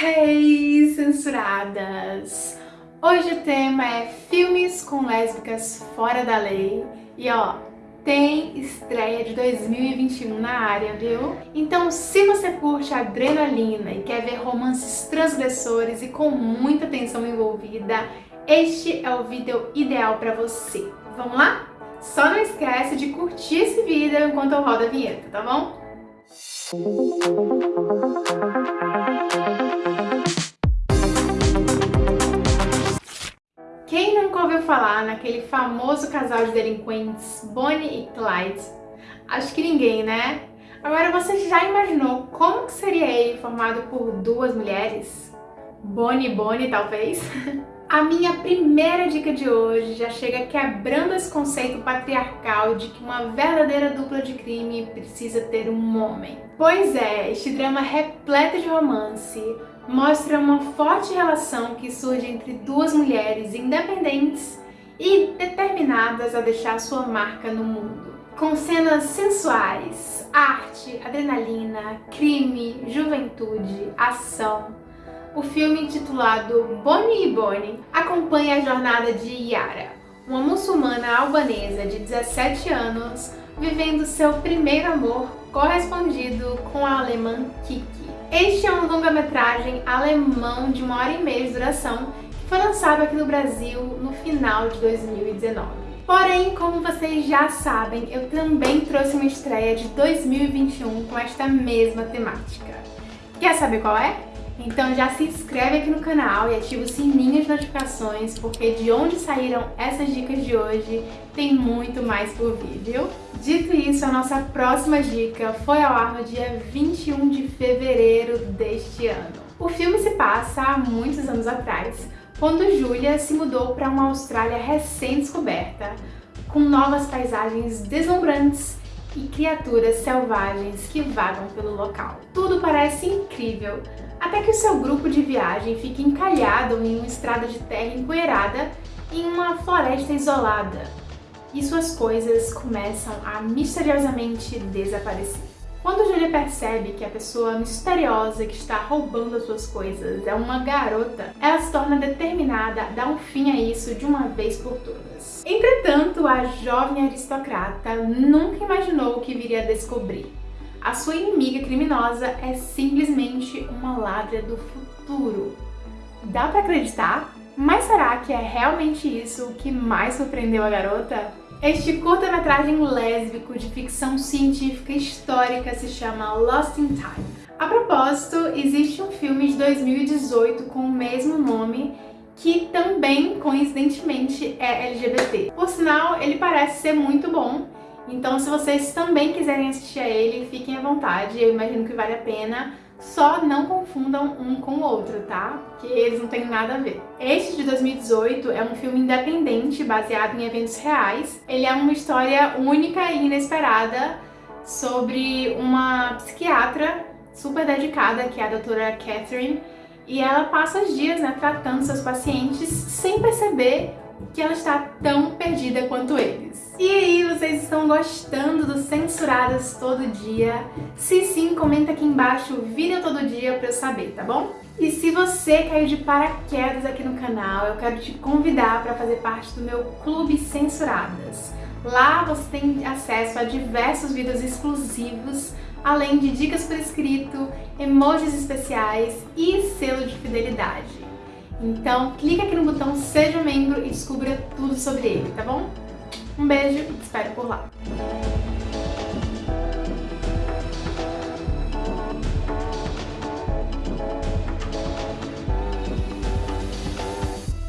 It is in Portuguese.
Hey, censuradas! Hoje o tema é filmes com lésbicas fora da lei e ó, tem estreia de 2021 na área, viu? Então se você curte adrenalina e quer ver romances transgressores e com muita tensão envolvida, este é o vídeo ideal para você. Vamos lá? Só não esquece de curtir esse vídeo enquanto eu rodo a vinheta, tá bom? Ouviu falar naquele famoso casal de delinquentes Bonnie e Clyde? Acho que ninguém, né? Agora você já imaginou como que seria ele formado por duas mulheres? Bonnie e Bonnie, talvez? A minha primeira dica de hoje já chega quebrando esse conceito patriarcal de que uma verdadeira dupla de crime precisa ter um homem. Pois é, este drama repleto de romance mostra uma forte relação que surge entre duas mulheres independentes e determinadas a deixar sua marca no mundo. Com cenas sensuais, arte, adrenalina, crime, juventude, ação, o filme intitulado Bonnie e Bonnie acompanha a jornada de Yara, uma muçulmana albanesa de 17 anos vivendo seu primeiro amor correspondido com a alemã Kiki. Este é um longa-metragem alemão de uma hora e meia de duração que foi lançado aqui no Brasil no final de 2019. Porém, como vocês já sabem, eu também trouxe uma estreia de 2021 com esta mesma temática. Quer saber qual é? Então já se inscreve aqui no canal e ativa o sininho de notificações, porque de onde saíram essas dicas de hoje, tem muito mais por viu? Dito isso, a nossa próxima dica foi ao ar no dia 21 de fevereiro deste ano. O filme se passa há muitos anos atrás, quando Julia se mudou para uma Austrália recém-descoberta, com novas paisagens deslumbrantes e criaturas selvagens que vagam pelo local. Tudo parece incrível, até que o seu grupo de viagem fica encalhado em uma estrada de terra empoeirada em uma floresta isolada, e suas coisas começam a misteriosamente desaparecer. Quando Julia percebe que a pessoa misteriosa que está roubando as suas coisas é uma garota, ela se torna determinada a dar um fim a isso de uma vez por todas. Entretanto, a jovem aristocrata nunca imaginou o que viria a descobrir. A sua inimiga criminosa é simplesmente uma ladra do futuro. Dá pra acreditar? Mas será que é realmente isso o que mais surpreendeu a garota? Este curta-metragem lésbico de ficção científica histórica se chama Lost in Time. A propósito, existe um filme de 2018 com o mesmo nome que também, coincidentemente, é LGBT. Por sinal, ele parece ser muito bom, então se vocês também quiserem assistir a ele, fiquem à vontade, eu imagino que vale a pena. Só não confundam um com o outro, tá? Que eles não têm nada a ver. Este de 2018 é um filme independente, baseado em eventos reais. Ele é uma história única e inesperada sobre uma psiquiatra super dedicada, que é a doutora Catherine, e ela passa os dias né, tratando seus pacientes sem perceber que ela está tão perdida quanto eles. E aí, vocês estão gostando do Censuradas Todo Dia? Se sim, comenta aqui embaixo o vídeo todo dia pra eu saber, tá bom? E se você caiu de paraquedas aqui no canal, eu quero te convidar para fazer parte do meu Clube Censuradas. Lá você tem acesso a diversos vídeos exclusivos, além de dicas por escrito, emojis especiais e selo de fidelidade. Então clica aqui no botão Seja Membro e descubra tudo sobre ele, tá bom? Um beijo e te espero por lá!